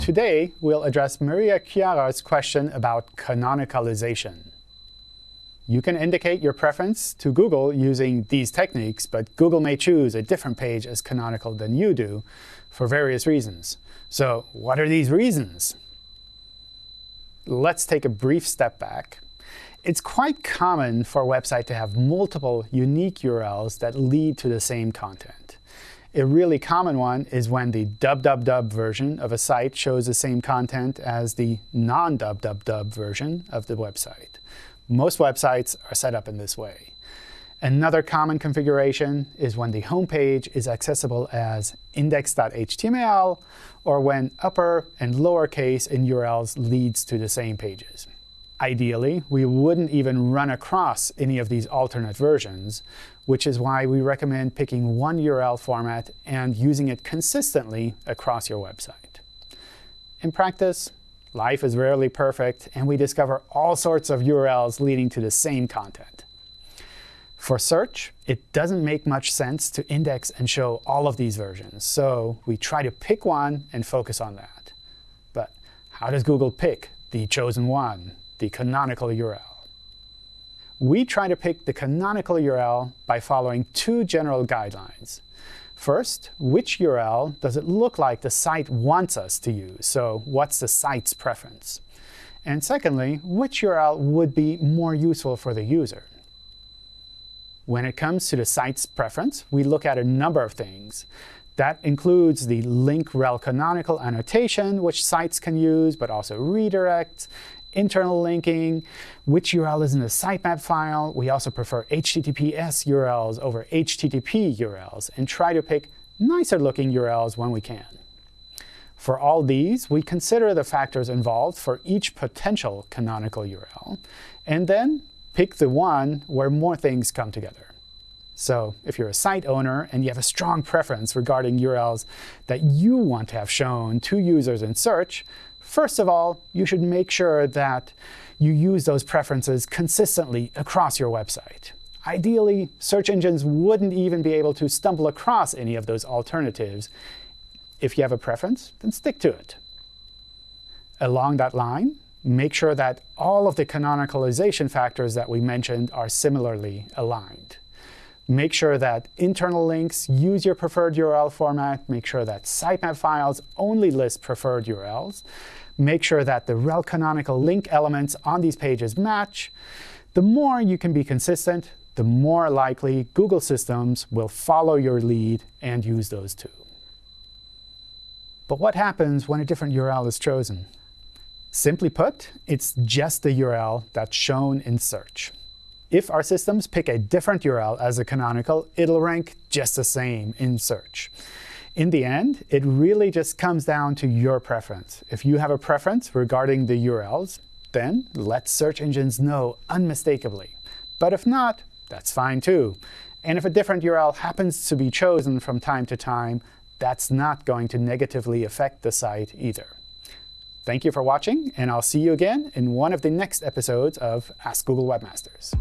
Today, we'll address Maria Chiara's question about canonicalization. You can indicate your preference to Google using these techniques, but Google may choose a different page as canonical than you do for various reasons. So what are these reasons? Let's take a brief step back. It's quite common for a website to have multiple unique URLs that lead to the same content. A really common one is when the www version of a site shows the same content as the non-www version of the website. Most websites are set up in this way. Another common configuration is when the home page is accessible as index.html, or when upper and lowercase in URLs leads to the same pages. Ideally, we wouldn't even run across any of these alternate versions, which is why we recommend picking one URL format and using it consistently across your website. In practice, life is rarely perfect, and we discover all sorts of URLs leading to the same content. For search, it doesn't make much sense to index and show all of these versions, so we try to pick one and focus on that. But how does Google pick the chosen one? The canonical URL. We try to pick the canonical URL by following two general guidelines. First, which URL does it look like the site wants us to use? So what's the site's preference? And secondly, which URL would be more useful for the user? When it comes to the site's preference, we look at a number of things. That includes the link rel canonical annotation, which sites can use, but also redirects, internal linking, which URL is in the sitemap file. We also prefer HTTPS URLs over HTTP URLs, and try to pick nicer looking URLs when we can. For all these, we consider the factors involved for each potential canonical URL, and then pick the one where more things come together. So if you're a site owner and you have a strong preference regarding URLs that you want to have shown to users in search, First of all, you should make sure that you use those preferences consistently across your website. Ideally, search engines wouldn't even be able to stumble across any of those alternatives. If you have a preference, then stick to it. Along that line, make sure that all of the canonicalization factors that we mentioned are similarly aligned. Make sure that internal links use your preferred URL format. Make sure that sitemap files only list preferred URLs. Make sure that the rel canonical link elements on these pages match. The more you can be consistent, the more likely Google systems will follow your lead and use those too. But what happens when a different URL is chosen? Simply put, it's just the URL that's shown in search. If our systems pick a different URL as a canonical, it'll rank just the same in search. In the end, it really just comes down to your preference. If you have a preference regarding the URLs, then let search engines know unmistakably. But if not, that's fine too. And if a different URL happens to be chosen from time to time, that's not going to negatively affect the site either. Thank you for watching, and I'll see you again in one of the next episodes of Ask Google Webmasters.